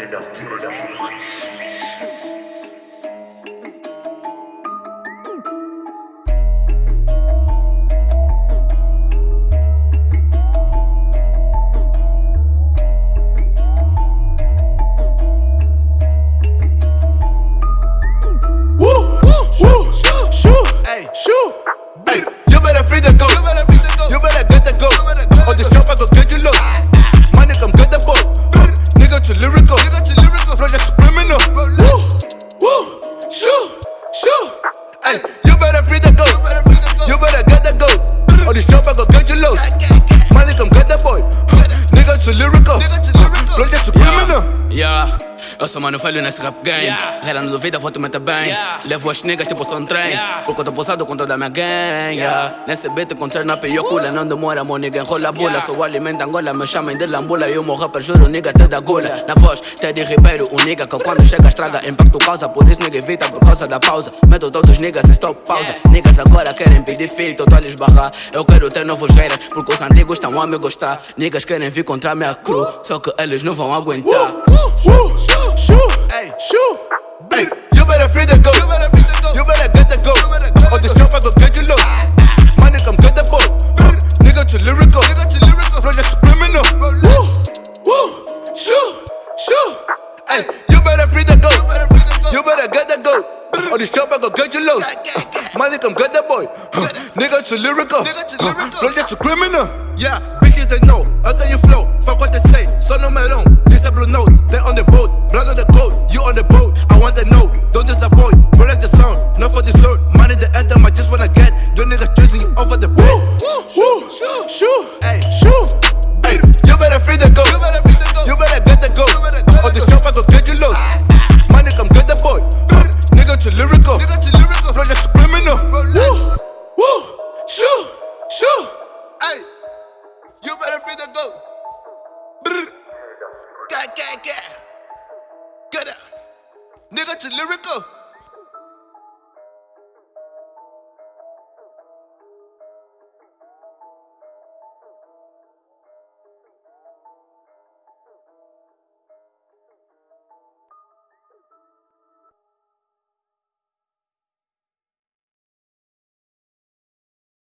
Ele atira. Nigga too lyrical. Flow just criminal. Woo, woo, shoo, shoo, Hey, You better free the goat. You better get the goat. All the shop I go get you low. Yeah, eu sou mano velho nesse rap game. Yeah. Reira não duvida, vou te meter bem. Yeah. Levo as niggas tipo sou um trem. Yeah. Porque eu tô posado com toda a minha gang. Yeah. Nesse beat encontrar na piocula. Não demora, meu nigga enrola a bula. Sou alimento Angola, me chamem de lambula. E o meu rapper juro, nigga, te dá gula. Na voz, Teddy Ribeiro, o nigga que quando chega estraga impacto causa. Por isso nigga evita por causa da pausa. Meto todos os niggas em stop pausa. Niggas agora querem pedir filtro, tô a lhes barrar. Eu quero ter novos haters, porque os antigos estão a me gostar. Niggas querem vir contra a minha crew, só que eles não vão aguentar. Woo, shoot, ay, shoot. ay. You better free the goat. You better get the goat. On the shop I go get you low. My nigga, I'm good the boat. Nigga too lyrical. Flow just criminal. Woo, woo, shoo, shoo, ay. You better free the goat. You better get the goat. On the shop I go get you low. My nigga, I'm good the boy. Nigga too lyrical. Flow just criminal. Yeah, bitches they know. Get up. Nigga too lyrical.